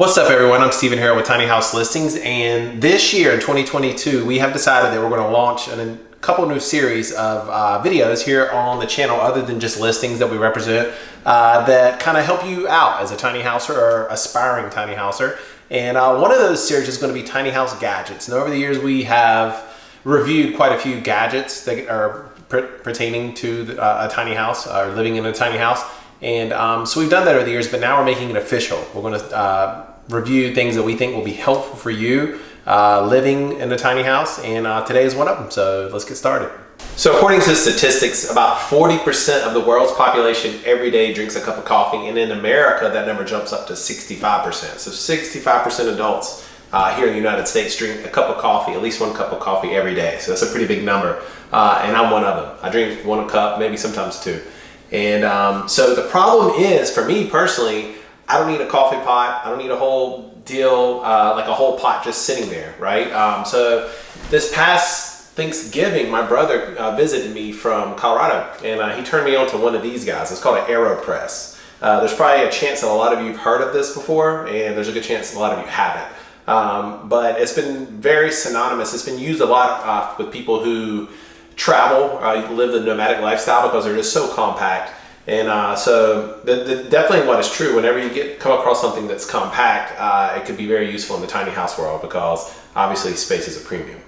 What's up everyone, I'm Stephen Harrell with Tiny House Listings and this year in 2022 we have decided that we're going to launch a couple new series of uh, videos here on the channel other than just listings that we represent uh, that kind of help you out as a tiny houser or aspiring tiny houser. And uh, one of those series is going to be tiny house gadgets. And over the years we have reviewed quite a few gadgets that are pertaining to uh, a tiny house or living in a tiny house and um, so we've done that over the years, but now we're making it official. We're going to uh, review things that we think will be helpful for you uh, living in a tiny house. And uh, today is one of them. So let's get started. So according to statistics, about 40% of the world's population every day drinks a cup of coffee. And in America, that number jumps up to 65%. So 65% adults uh, here in the United States drink a cup of coffee, at least one cup of coffee every day. So that's a pretty big number. Uh, and I'm one of them. I drink one cup, maybe sometimes two. And um, so the problem is, for me personally, I don't need a coffee pot. I don't need a whole deal, uh, like a whole pot just sitting there, right? Um, so this past Thanksgiving, my brother uh, visited me from Colorado and uh, he turned me on to one of these guys. It's called an AeroPress. Uh, there's probably a chance that a lot of you have heard of this before and there's a good chance a lot of you haven't. Um, but it's been very synonymous. It's been used a lot uh, with people who travel, uh, live the nomadic lifestyle because they're just so compact. And uh, so the, the, definitely what is true, whenever you get come across something that's compact, uh, it could be very useful in the tiny house world because obviously space is a premium.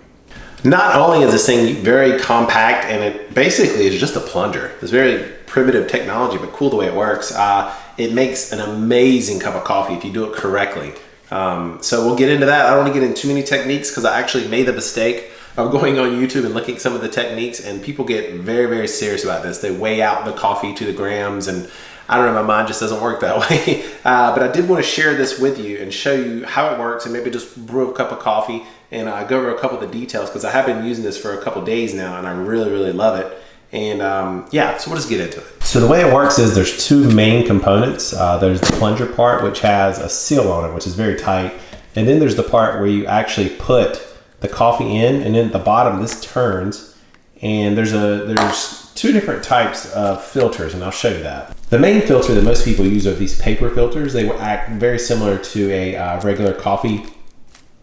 Not only is this thing very compact and it basically is just a plunger. It's very primitive technology, but cool the way it works. Uh, it makes an amazing cup of coffee if you do it correctly. Um, so we'll get into that. I don't want to get into too many techniques because I actually made the mistake of going on YouTube and looking at some of the techniques and people get very, very serious about this. They weigh out the coffee to the grams and I don't know, my mind just doesn't work that way. Uh, but I did want to share this with you and show you how it works and maybe just brew a cup of coffee and uh, go over a couple of the details because I have been using this for a couple days now and I really, really love it. And um, yeah, so we'll just get into it. So the way it works is there's two main components. Uh, there's the plunger part, which has a seal on it, which is very tight. And then there's the part where you actually put the coffee in and then at the bottom this turns and there's a there's two different types of filters and I'll show you that. The main filter that most people use are these paper filters. They will act very similar to a uh, regular coffee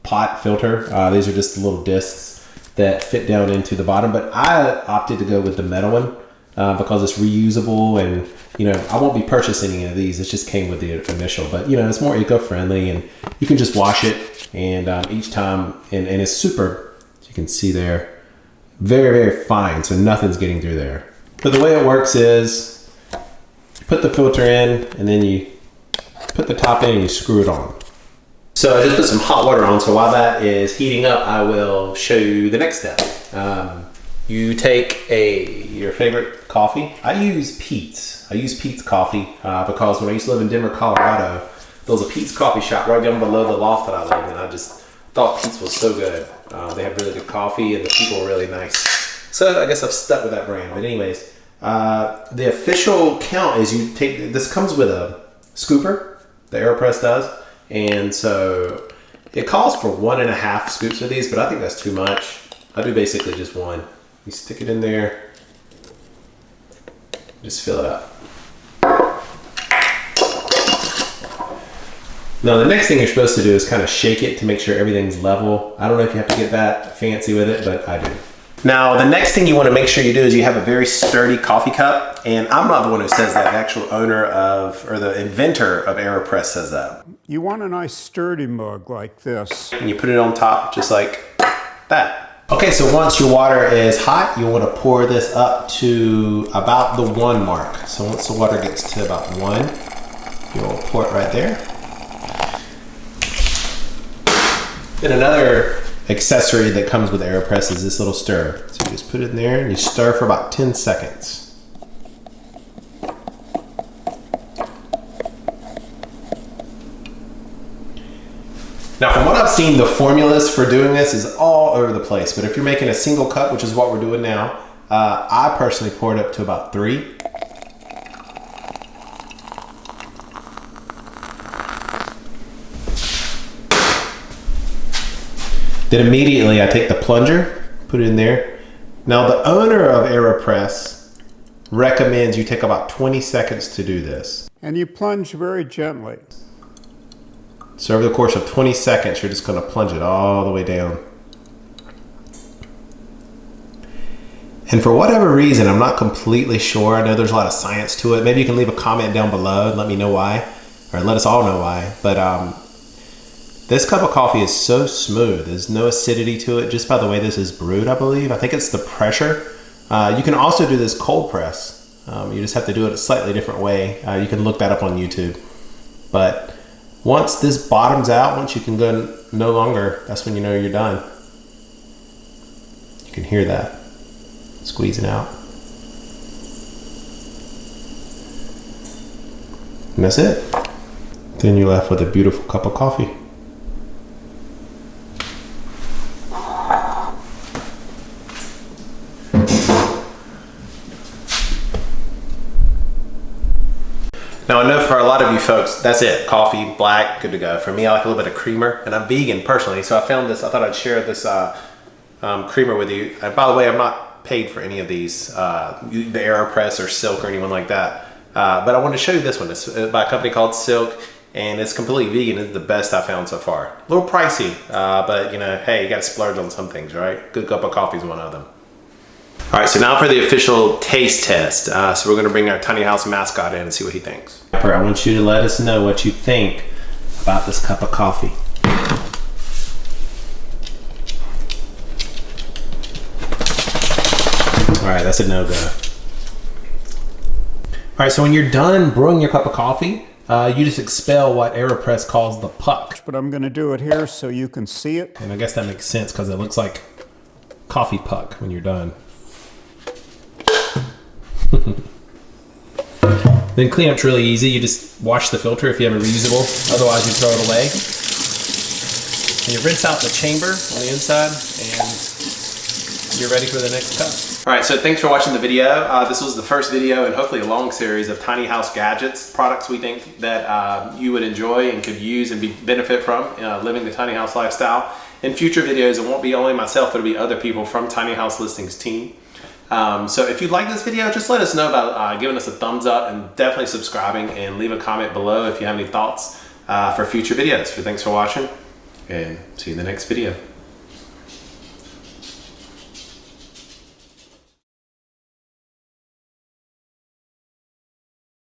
pot filter. Uh, these are just little discs that fit down into the bottom but I opted to go with the metal one uh, because it's reusable and you know I won't be purchasing any of these. It just came with the initial but you know it's more eco-friendly and you can just wash it and um, each time and, and it's super you can see there very very fine. So nothing's getting through there. But the way it works is put the filter in and then you put the top in and you screw it on. So I just put some hot water on. So while that is heating up I will show you the next step. Um, you take a your favorite coffee I use Peet's I use Peet's coffee uh, because when I used to live in Denver Colorado there was a Peet's coffee shop right down below the loft that I lived in. I just thought Peet's was so good. Uh, they have really good coffee and the people were really nice. So I guess I've stuck with that brand. But anyways, uh, the official count is you take, this comes with a scooper, the AeroPress does. And so it calls for one and a half scoops of these, but I think that's too much. I do basically just one. You stick it in there, just fill it up. Now the next thing you're supposed to do is kind of shake it to make sure everything's level. I don't know if you have to get that fancy with it, but I do. Now the next thing you want to make sure you do is you have a very sturdy coffee cup. And I'm not the one who says that, the actual owner of, or the inventor of AeroPress says that. You want a nice sturdy mug like this. And you put it on top just like that. Okay, so once your water is hot, you want to pour this up to about the one mark. So once the water gets to about one, you'll pour it right there. Then another accessory that comes with AeroPress is this little stir. So you just put it in there and you stir for about 10 seconds. Now from what I've seen, the formulas for doing this is all over the place. But if you're making a single cup, which is what we're doing now, uh, I personally pour it up to about three. Then immediately I take the plunger, put it in there. Now the owner of AeroPress recommends you take about 20 seconds to do this. And you plunge very gently. So over the course of 20 seconds, you're just gonna plunge it all the way down. And for whatever reason, I'm not completely sure. I know there's a lot of science to it. Maybe you can leave a comment down below and let me know why, or let us all know why. But um, this cup of coffee is so smooth. There's no acidity to it just by the way this is brewed, I believe. I think it's the pressure. Uh, you can also do this cold press. Um, you just have to do it a slightly different way. Uh, you can look that up on YouTube. But once this bottoms out, once you can go no longer, that's when you know you're done. You can hear that squeezing out. And that's it. Then you're left with a beautiful cup of coffee. Now I know for a lot of you folks, that's it. Coffee, black, good to go. For me, I like a little bit of creamer, and I'm vegan personally, so I found this. I thought I'd share this uh, um, creamer with you. And by the way, I'm not paid for any of these, uh, the AeroPress or Silk or anyone like that. Uh, but I wanted to show you this one. It's uh, by a company called Silk, and it's completely vegan. It's the best I found so far. A little pricey, uh, but you know, hey, you got to splurge on some things, right? Good cup of coffee is one of them. All right, so now for the official taste test. Uh, so we're gonna bring our tiny house mascot in and see what he thinks. I want you to let us know what you think about this cup of coffee. All right, that's a no-go. All right, so when you're done brewing your cup of coffee, uh, you just expel what AeroPress calls the puck. But I'm going to do it here so you can see it. And I guess that makes sense because it looks like coffee puck when you're done. then cleanup's really easy. You just wash the filter if you have a reusable. Otherwise, you throw it away. And you rinse out the chamber on the inside, and you're ready for the next cup. All right, so thanks for watching the video. Uh, this was the first video and hopefully a long series of tiny house gadgets, products we think that uh, you would enjoy and could use and be, benefit from uh, living the tiny house lifestyle. In future videos, it won't be only myself, it'll be other people from Tiny House Listings team. Um, so if you like this video, just let us know about uh, giving us a thumbs up and definitely subscribing and leave a comment below if you have any thoughts uh, for future videos. So thanks for watching and see you in the next video.